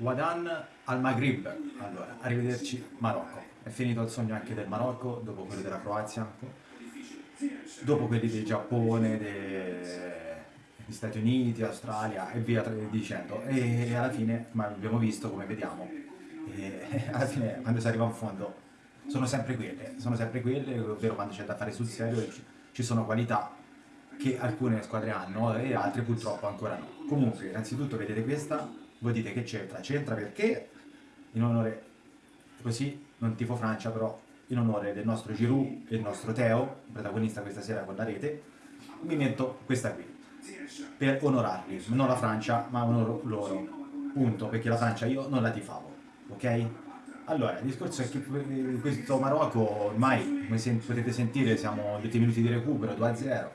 Wadan al Maghrib. Allora, arrivederci Marocco. È finito il sogno anche del Marocco, dopo quello della Croazia, dopo quelli del Giappone, degli Stati Uniti, Australia e via dicendo. E alla fine, ma abbiamo visto, come vediamo, alla fine quando si arriva in fondo sono sempre quelle, sono sempre quelle, ovvero quando c'è da fare sul serio ci sono qualità che alcune squadre hanno e altre purtroppo ancora no. Comunque, innanzitutto vedete questa, voi dite che c'entra, c'entra perché? In onore, così non tifo Francia però, in onore del nostro Giroud e del nostro Teo, protagonista questa sera con la rete, mi metto questa qui, per onorarli, non la Francia ma onoro loro, punto, perché la Francia io non la tifavo, ok? Allora, il discorso è che questo Marocco ormai, come potete sentire, siamo 10 minuti di recupero, 2-0,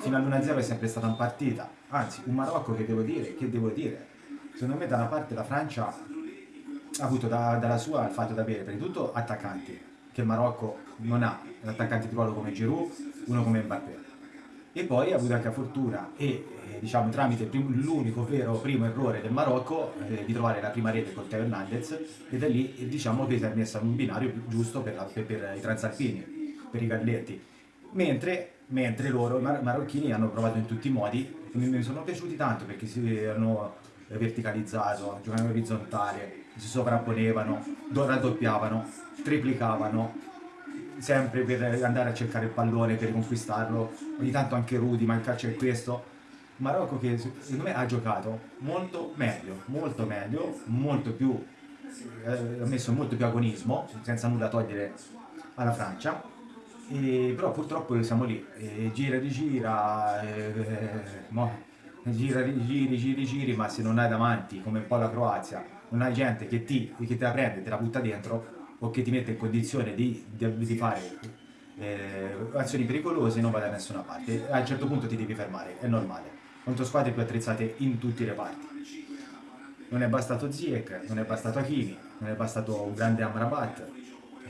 fino all'1-0 è sempre stata in partita, anzi un Marocco che devo dire, che devo dire, secondo me da una parte la Francia ha avuto da, dalla sua il fatto di avere prima di tutto attaccanti, che il Marocco non ha, un attaccante di ruolo come Giroud, uno come Mbappé, e poi ha avuto anche la fortuna e eh, diciamo tramite l'unico vero primo errore del Marocco eh, di trovare la prima rete con Teo Hernandez e da lì eh, diciamo che si è messa un binario giusto per, la, per, per i transalpini, per i galletti. Mentre, mentre loro, i mar marocchini, hanno provato in tutti i modi, mi sono piaciuti tanto perché si hanno verticalizzato, giocavano orizzontale, si sovrapponevano, raddoppiavano, triplicavano, sempre per andare a cercare il pallone, per conquistarlo, ogni tanto anche Rudy, ma il calcio è questo. Marocco che secondo me ha giocato molto meglio, molto meglio, molto più, eh, ha messo molto più agonismo, senza nulla togliere alla Francia, e, però purtroppo siamo lì, e gira, rigira, e, mo, gira, giri, giri, giri, ma se non hai davanti, come un po' la Croazia, non hai gente che ti, che te la prende, te la butta dentro, o che ti mette in condizione di, di, di fare eh, azioni pericolose, non vai da nessuna parte. A un certo punto ti devi fermare, è normale. Contro squadre più attrezzate in tutti i reparti. Non è bastato Ziek, non è bastato Hakimi, non è bastato un grande Amrabat,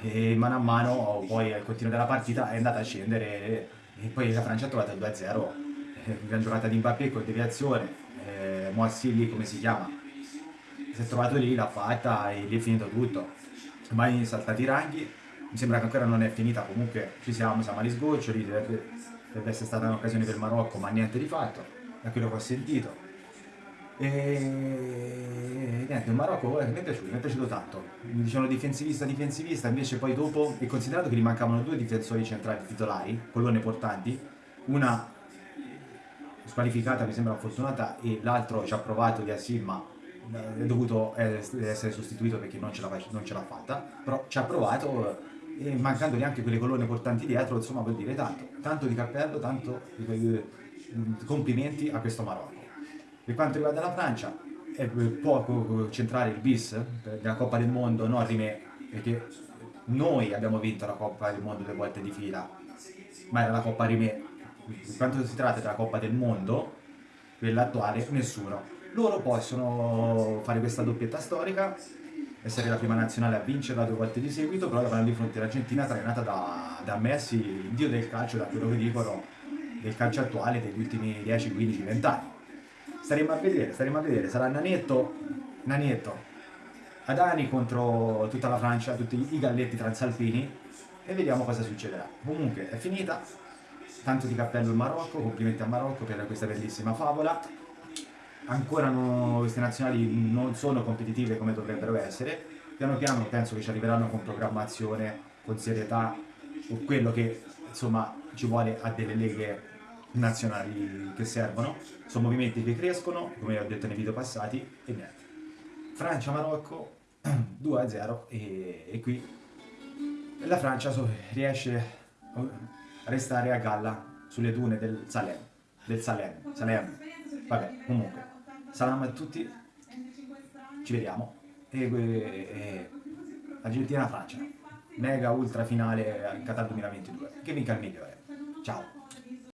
e mano a mano poi al continuo della partita è andata a scendere e poi la Francia ha trovato il 2-0 eh, gran giocata di Mbappé con deviazione eh, Moassili come si chiama? Si è trovato lì, l'ha fatta e lì è finito tutto. Ormai saltati i ranghi. Mi sembra che ancora non è finita comunque ci siamo, siamo agli sgoccioli dovrebbe, dovrebbe essere stata un'occasione per il Marocco ma niente di fatto da quello che ho sentito. E niente, il Marocco eh, mi è piaciuto, mi è piaciuto tanto. Mi dicevano difensivista, difensivista, invece poi dopo, e considerato che gli mancavano due difensori centrali titolari, colonne portanti, una squalificata mi sembra fortunata e l'altro ci ha provato di Assil ma eh, è dovuto essere sostituito perché non ce l'ha fatta, però ci ha provato e mancandogli anche quelle colonne portanti dietro, insomma vuol dire tanto, tanto di cappello, tanto di complimenti a questo Marocco. Per quanto riguarda la Francia, è poco centrare il bis della Coppa del Mondo, no Rimè, perché noi abbiamo vinto la Coppa del Mondo due volte di fila, ma era la Coppa Rimè. Per quanto si tratta della Coppa del Mondo, quella attuale, nessuno. Loro possono fare questa doppietta storica, essere la prima nazionale a vincerla due volte di seguito, però avranno di fronte l'Argentina trainata da, da Messi, il dio del calcio, da quello che dicono, del calcio attuale degli ultimi 10, 15, 20 anni staremo a vedere, staremo a vedere, sarà Nanetto, Nanetto, Adani contro tutta la Francia, tutti i galletti transalpini e vediamo cosa succederà. Comunque è finita, tanto di cappello il Marocco, complimenti al Marocco per questa bellissima favola. Ancora no, queste nazionali non sono competitive come dovrebbero essere, piano piano penso che ci arriveranno con programmazione, con serietà, o quello che insomma ci vuole a delle leghe nazionali che servono, sono movimenti che crescono, come ho detto nei video passati, e niente. Francia-Marocco 2-0 e, e, qui la Francia riesce a restare a galla sulle dune del Salem, del Salem, Salem. Vabbè, comunque, salam a tutti, ci vediamo, e, e Argentina-Francia, mega ultra finale al Qatar 2022, che vinca il migliore. Ciao!